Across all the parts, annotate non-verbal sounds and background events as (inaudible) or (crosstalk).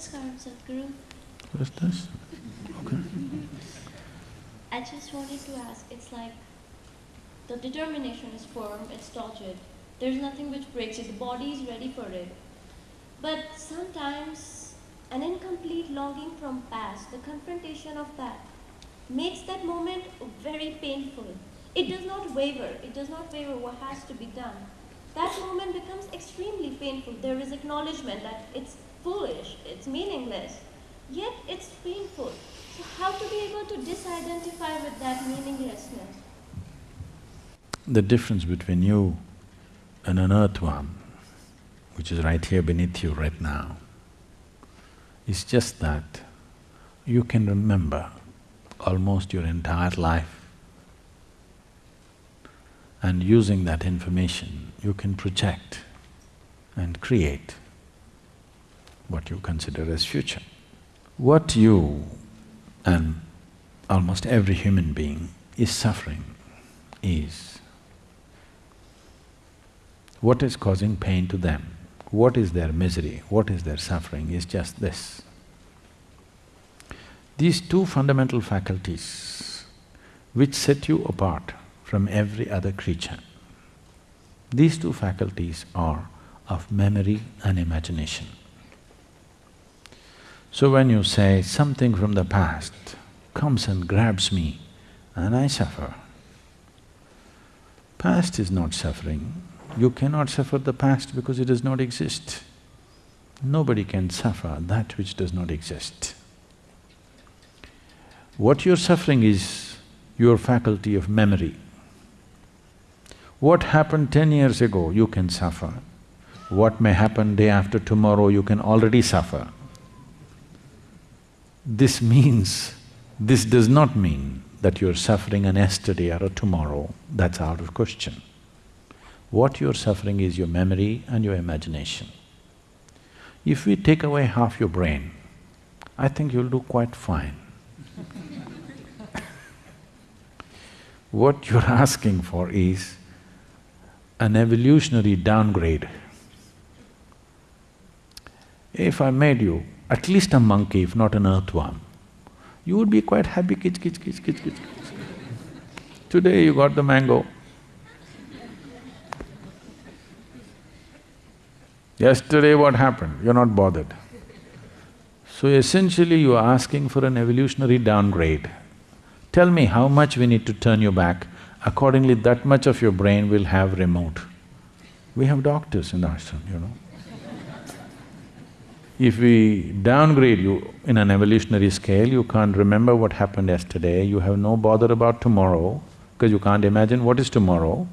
Sadhguru. What's this? Okay. I just wanted to ask, it's like the determination is firm, it's tortured. There's nothing which breaks it, the body is ready for it. But sometimes an incomplete longing from past, the confrontation of that, makes that moment very painful. It does not waver, it does not waver what has to be done. That moment becomes extremely painful. There is acknowledgement that it's foolish, it's meaningless, yet it's painful. So, how to be able to disidentify with that meaninglessness? The difference between you and an earthworm, which is right here beneath you right now, is just that you can remember almost your entire life and using that information, you can project and create what you consider as future. What you and almost every human being is suffering is what is causing pain to them, what is their misery, what is their suffering is just this. These two fundamental faculties which set you apart from every other creature. These two faculties are of memory and imagination. So when you say something from the past comes and grabs me and I suffer, past is not suffering. You cannot suffer the past because it does not exist. Nobody can suffer that which does not exist. What you're suffering is your faculty of memory. What happened ten years ago, you can suffer. What may happen day after tomorrow, you can already suffer. This means, this does not mean that you're suffering an yesterday or a tomorrow, that's out of question. What you're suffering is your memory and your imagination. If we take away half your brain, I think you'll do quite fine. (laughs) what you're asking for is an evolutionary downgrade. If I made you at least a monkey, if not an earthworm, you would be quite happy, kitch, kitch, kitch, kitch, kitch. Today you got the mango. Yesterday what happened? You're not bothered. So essentially you are asking for an evolutionary downgrade. Tell me how much we need to turn you back accordingly that much of your brain will have remote. We have doctors in the ashram, you know. If we downgrade you in an evolutionary scale, you can't remember what happened yesterday, you have no bother about tomorrow, because you can't imagine what is tomorrow,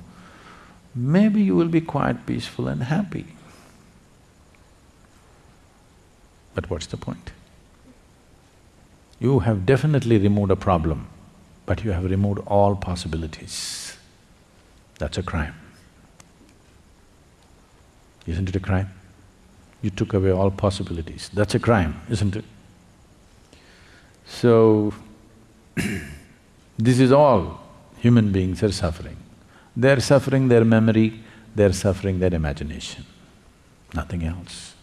maybe you will be quite peaceful and happy. But what's the point? You have definitely removed a problem but you have removed all possibilities. That's a crime. Isn't it a crime? You took away all possibilities. That's a crime, isn't it? So, (clears throat) this is all human beings are suffering. They're suffering their memory, they're suffering their imagination, nothing else.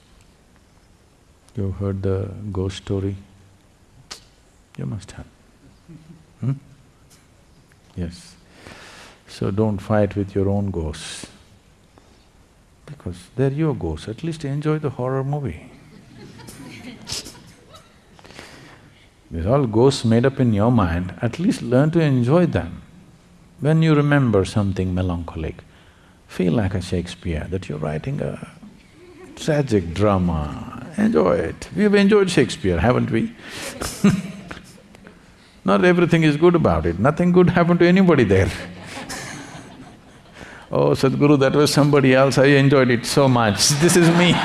You heard the ghost story? You must have. Hmm? Yes. So don't fight with your own ghosts, because they're your ghosts, at least enjoy the horror movie. These all ghosts made up in your mind, at least learn to enjoy them. When you remember something melancholic, feel like a Shakespeare, that you're writing a tragic drama, enjoy it. We've enjoyed Shakespeare, haven't we (laughs) Not everything is good about it, nothing good happened to anybody there. Oh, Sadhguru, that was somebody else, I enjoyed it so much, (laughs) this is me. (laughs)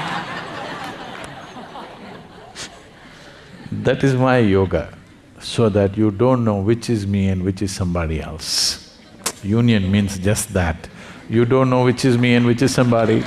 that is my yoga, so that you don't know which is me and which is somebody else. Union means just that. You don't know which is me and which is somebody.